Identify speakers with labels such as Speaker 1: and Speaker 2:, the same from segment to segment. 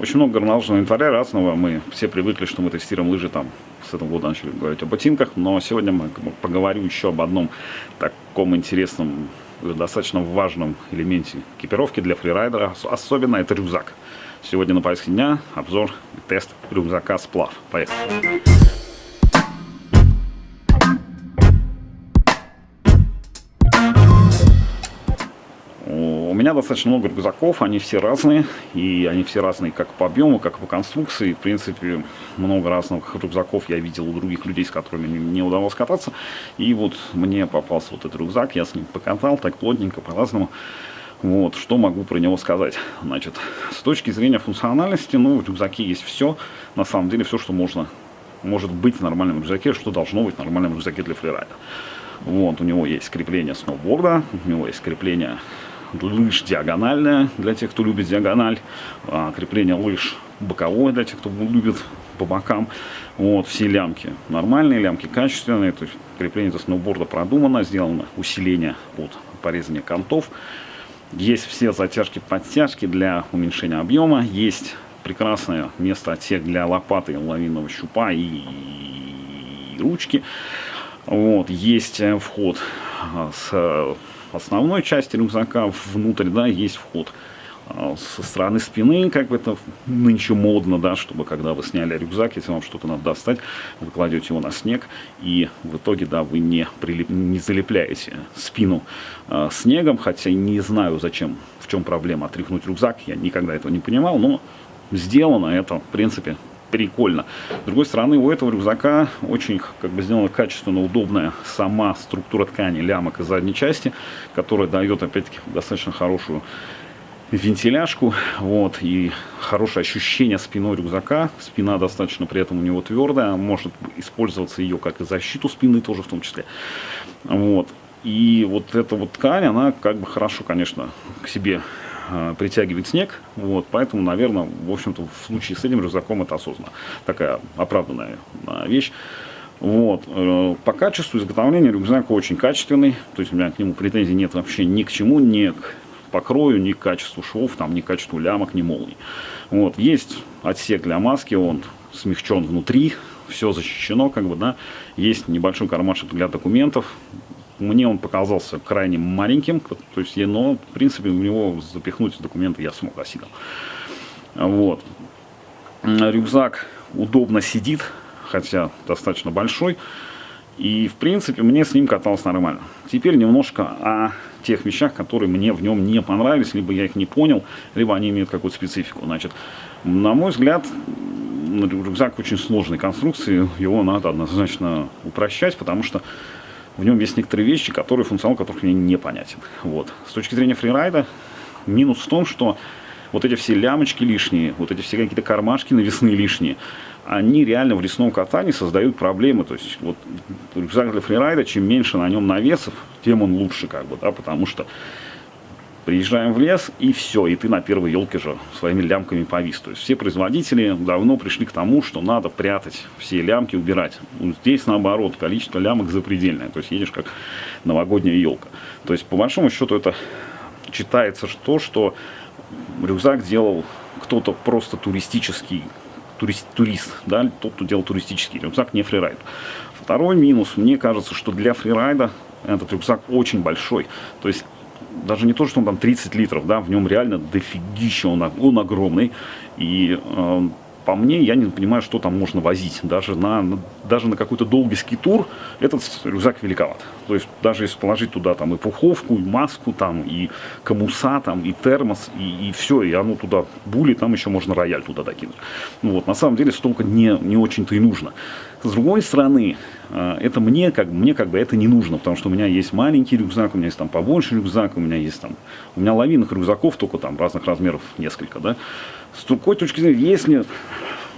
Speaker 1: очень много горнолыжного инвентаря разного. Мы все привыкли, что мы тестируем лыжи там с этого года начали говорить о ботинках, но сегодня мы поговорим еще об одном таком интересном, достаточно важном элементе экипировки для фрирайдера, особенно это рюкзак. Сегодня на повестке дня обзор и тест рюкзака «Сплав». Поехали! Меня достаточно много рюкзаков, они все разные, и они все разные как по объему, как по конструкции. В принципе, много разных рюкзаков я видел у других людей, с которыми не удалось кататься. И вот мне попался вот этот рюкзак, я с ним покатал так плотненько, по-разному. Вот, что могу про него сказать? Значит, с точки зрения функциональности, ну, в рюкзаке есть все, на самом деле, все, что можно, может быть в нормальном рюкзаке, что должно быть в нормальном рюкзаке для фрирайда. Вот, у него есть крепление сноуборда, у него есть крепление лыж диагональная для тех, кто любит диагональ, а, крепление лыж боковое для тех, кто любит по бокам. Вот, все лямки нормальные, лямки качественные, то есть крепление за сноуборда продумано, сделано усиление от порезания контов. Есть все затяжки-подтяжки для уменьшения объема, есть прекрасное место отсек для лопаты, лавинного щупа и, и ручки. Вот, есть э, вход а, с основной части рюкзака внутрь, да, есть вход. А, со стороны спины, как бы это нынче модно, да, чтобы когда вы сняли рюкзак, если вам что-то надо достать, вы кладете его на снег, и в итоге, да, вы не, прилип, не залепляете спину э, снегом, хотя не знаю, зачем, в чем проблема отряхнуть рюкзак, я никогда этого не понимал, но сделано это, в принципе, прикольно. С другой стороны, у этого рюкзака очень как бы сделана качественно удобная сама структура ткани лямок и задней части, которая дает, опять-таки, достаточно хорошую вентиляшку, вот, и хорошее ощущение спиной рюкзака. Спина достаточно при этом у него твердая, может использоваться ее как и защиту спины тоже в том числе. Вот. И вот эта вот ткань, она как бы хорошо, конечно, к себе притягивает снег, вот, поэтому, наверное, в общем-то, в случае с этим рюкзаком это осознанно. Такая оправданная э, вещь. Вот. Э, по качеству изготовления рюкзак очень качественный, то есть у меня к нему претензий нет вообще ни к чему, ни к покрою, ни к качеству швов, там, ни к качеству лямок, ни молний. Вот. Есть отсек для маски, он смягчен внутри, все защищено, как бы, да. Есть небольшой кармашек для документов, мне он показался крайне маленьким, то есть, но, в принципе, в него запихнуть документы я смог осилил. Вот. Рюкзак удобно сидит, хотя достаточно большой. И, в принципе, мне с ним каталось нормально. Теперь немножко о тех вещах, которые мне в нем не понравились, либо я их не понял, либо они имеют какую-то специфику. Значит, на мой взгляд, рюкзак очень сложной конструкции, его надо однозначно упрощать, потому что в нем есть некоторые вещи, которые, функционал которых мне непонятен. Вот. С точки зрения фрирайда, минус в том, что вот эти все лямочки лишние, вот эти все какие-то кармашки навесные лишние, они реально в лесном катании создают проблемы. То есть вот рюкзак для фрирайда, чем меньше на нем навесов, тем он лучше, как бы, да, потому что Приезжаем в лес, и все, и ты на первой елке же своими лямками повис. То есть все производители давно пришли к тому, что надо прятать все лямки, убирать. Ну, здесь наоборот, количество лямок запредельное. То есть едешь как новогодняя елка. То есть по большому счету это читается что, что рюкзак делал кто-то просто туристический, турист, турист, да, тот, кто делал туристический рюкзак, не фрирайд. Второй минус, мне кажется, что для фрирайда этот рюкзак очень большой. То есть даже не то, что он там 30 литров, да, в нем реально дофигища, он, он огромный. И э, по мне, я не понимаю, что там можно возить. Даже на, даже на какой-то долгий скитур этот рюкзак великоват. То есть даже если положить туда там и пуховку, и маску, там, и комуса, там, и термос, и, и все, и оно туда були, там еще можно рояль туда докинуть. Ну вот, на самом деле столько не, не очень-то и нужно. С другой стороны, э, это мне как, мне как бы это не нужно, потому что у меня есть маленький рюкзак, у меня есть там побольше рюкзак, у меня есть там, у меня лавинных рюкзаков только там разных размеров несколько, да. С другой точки зрения, если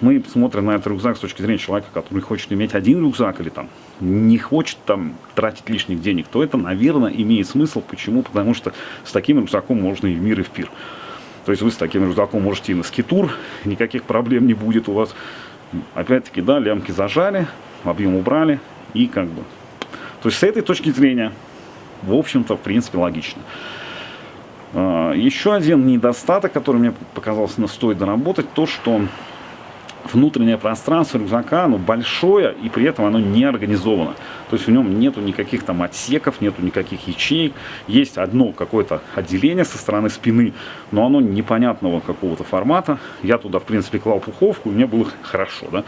Speaker 1: мы смотрим на этот рюкзак с точки зрения человека, который хочет иметь один рюкзак или там не хочет там тратить лишних денег, то это, наверное, имеет смысл. Почему? Потому что с таким рюкзаком можно и в мир, и в пир. То есть вы с таким рюкзаком можете и на скитур, никаких проблем не будет у вас. Опять-таки, да, лямки зажали, объем убрали и как бы... То есть с этой точки зрения, в общем-то, в принципе, логично. А, еще один недостаток, который мне показался, стоит доработать, то, что внутреннее пространство рюкзака, оно большое, и при этом оно не организовано. То есть в нем нету никаких там отсеков, нету никаких ячеек. Есть одно какое-то отделение со стороны спины, но оно непонятного какого-то формата. Я туда, в принципе, клал пуховку, и мне было хорошо, да.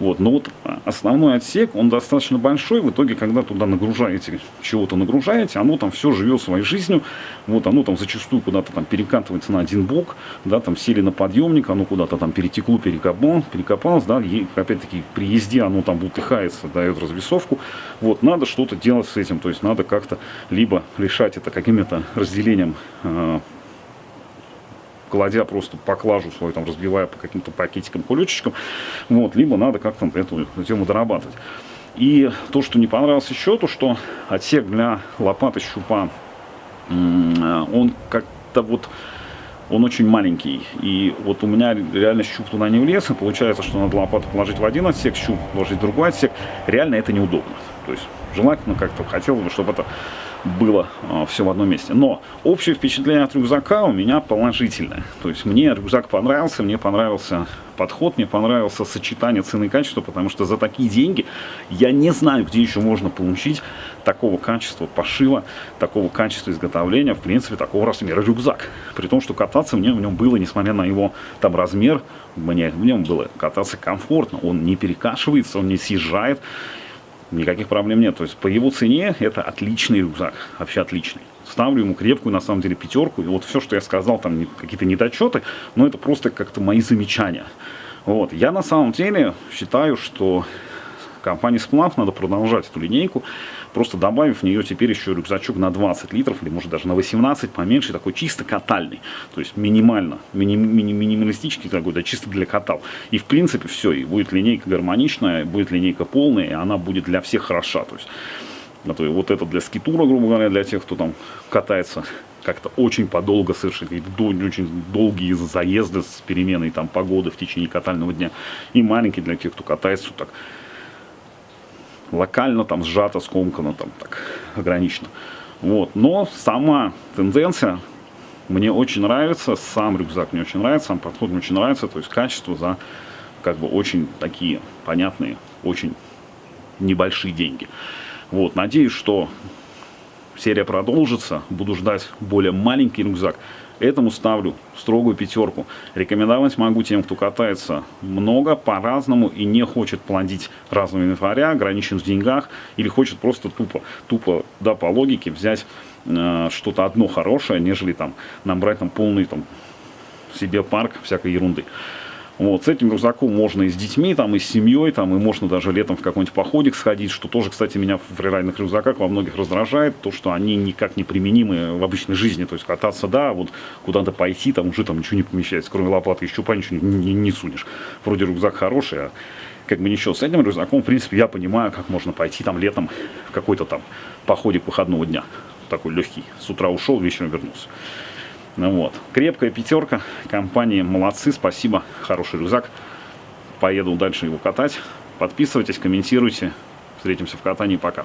Speaker 1: Вот. Но вот основной отсек, он достаточно большой. В итоге, когда туда нагружаете, чего-то нагружаете, оно там все живет своей жизнью. Вот оно там зачастую куда-то там перекатывается на один бок, да, там сели на подъемник, оно куда-то там перетекло, перекопал, перекопалось, да, и опять-таки при езде оно там бултыхается, дает развесовку. Вот, надо что-то делать с этим, то есть надо как-то либо решать это каким-то разделением э, кладя просто поклажу свою, там, разбивая по каким-то пакетикам, кулечечкам, вот, либо надо как-то эту тему дорабатывать. И то, что не понравилось еще, то, что отсек для лопаты щупа, он как-то вот он очень маленький. И вот у меня реально щуп туда не влез, и получается, что надо лопату положить в один отсек, щуп положить в другой отсек. Реально это неудобно. То есть желательно как-то хотелось бы, чтобы это было э, все в одном месте. Но общее впечатление от рюкзака у меня положительное. То есть мне рюкзак понравился, мне понравился подход, мне понравился сочетание цены и качества, потому что за такие деньги я не знаю, где еще можно получить такого качества пошива, такого качества изготовления, в принципе, такого размера рюкзак. При том, что кататься мне в нем было, несмотря на его там размер, мне в нем было кататься комфортно. Он не перекашивается, он не съезжает никаких проблем нет. То есть по его цене это отличный рюкзак, вообще отличный. Ставлю ему крепкую, на самом деле, пятерку. И вот все, что я сказал, там какие-то недочеты, но это просто как-то мои замечания. Вот. Я на самом деле считаю, что компании Сплав надо продолжать эту линейку, просто добавив в нее теперь еще рюкзачок на 20 литров, или может даже на 18, поменьше, такой чисто катальный, то есть минимально, мини, мини, минималистический такой, да, чисто для катал. И в принципе все, и будет линейка гармоничная, будет линейка полная, и она будет для всех хороша, то есть а то вот это для скитура, грубо говоря, для тех, кто там катается как-то очень подолго совершить, очень долгие заезды с переменой там погоды в течение катального дня. И маленький для тех, кто катается так локально там сжато, скомкано, там так ограничено. Вот. Но сама тенденция мне очень нравится, сам рюкзак мне очень нравится, сам подход мне очень нравится, то есть качество за как бы очень такие понятные, очень небольшие деньги. Вот, надеюсь, что серия продолжится, буду ждать более маленький рюкзак, Этому ставлю строгую пятерку. Рекомендовать могу тем, кто катается много, по-разному и не хочет плодить разного инвентаря, ограничен в деньгах, или хочет просто тупо, тупо да, по логике взять э, что-то одно хорошее, нежели там набрать там полный там себе парк всякой ерунды. Вот, с этим рюкзаком можно и с детьми, там, и с семьей, там, и можно даже летом в какой-нибудь походик сходить, что тоже, кстати, меня в фрирайдных рюкзаках во многих раздражает, то, что они никак не применимы в обычной жизни, то есть кататься, да, вот куда-то пойти, там уже там ничего не помещается, кроме лопаты и щупа ничего не, не, не сунешь. Вроде рюкзак хороший, а как бы ничего. С этим рюкзаком, в принципе, я понимаю, как можно пойти там летом в какой-то там походик выходного дня, такой легкий, с утра ушел, вечером вернулся. Ну вот. Крепкая пятерка. Компании молодцы, спасибо. Хороший рюкзак. Поеду дальше его катать. Подписывайтесь, комментируйте. Встретимся в катании. Пока.